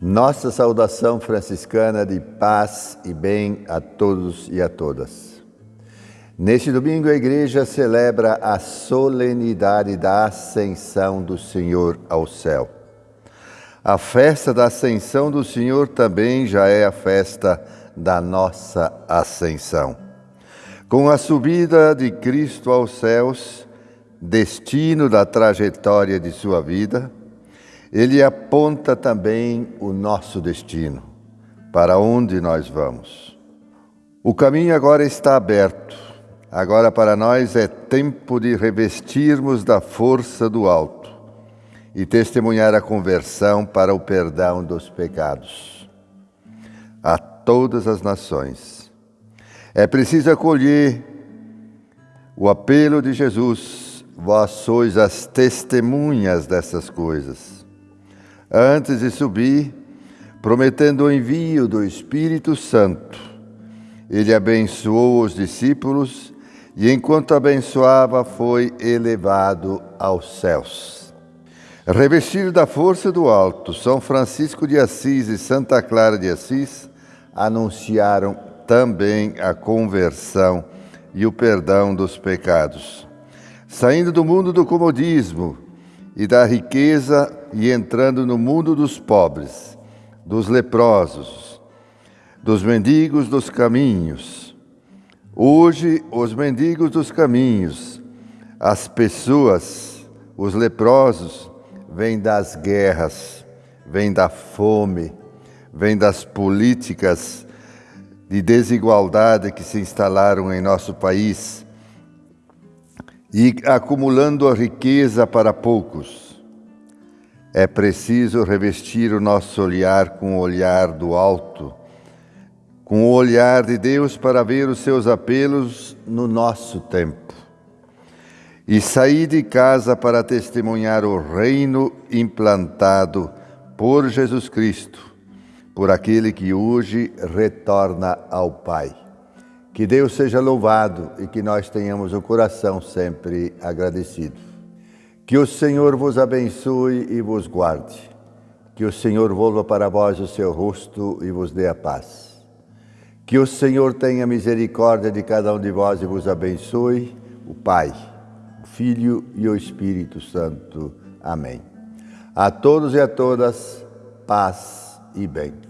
Nossa saudação franciscana de paz e bem a todos e a todas. Neste domingo, a Igreja celebra a solenidade da Ascensão do Senhor ao céu. A festa da Ascensão do Senhor também já é a festa da nossa Ascensão. Com a subida de Cristo aos céus, destino da trajetória de sua vida, ele aponta também o nosso destino, para onde nós vamos. O caminho agora está aberto. Agora para nós é tempo de revestirmos da força do alto e testemunhar a conversão para o perdão dos pecados a todas as nações. É preciso acolher o apelo de Jesus. Vós sois as testemunhas dessas coisas antes de subir, prometendo o envio do Espírito Santo. Ele abençoou os discípulos e, enquanto abençoava, foi elevado aos céus. Revestido da força do alto, São Francisco de Assis e Santa Clara de Assis anunciaram também a conversão e o perdão dos pecados. Saindo do mundo do comodismo, e da riqueza e entrando no mundo dos pobres, dos leprosos, dos mendigos dos caminhos. Hoje, os mendigos dos caminhos, as pessoas, os leprosos, vêm das guerras, vêm da fome, vêm das políticas de desigualdade que se instalaram em nosso país e acumulando a riqueza para poucos. É preciso revestir o nosso olhar com o olhar do alto, com o olhar de Deus para ver os seus apelos no nosso tempo. E sair de casa para testemunhar o reino implantado por Jesus Cristo, por aquele que hoje retorna ao Pai. Que Deus seja louvado e que nós tenhamos o coração sempre agradecido. Que o Senhor vos abençoe e vos guarde. Que o Senhor volva para vós o seu rosto e vos dê a paz. Que o Senhor tenha misericórdia de cada um de vós e vos abençoe, o Pai, o Filho e o Espírito Santo. Amém. A todos e a todas, paz e bem.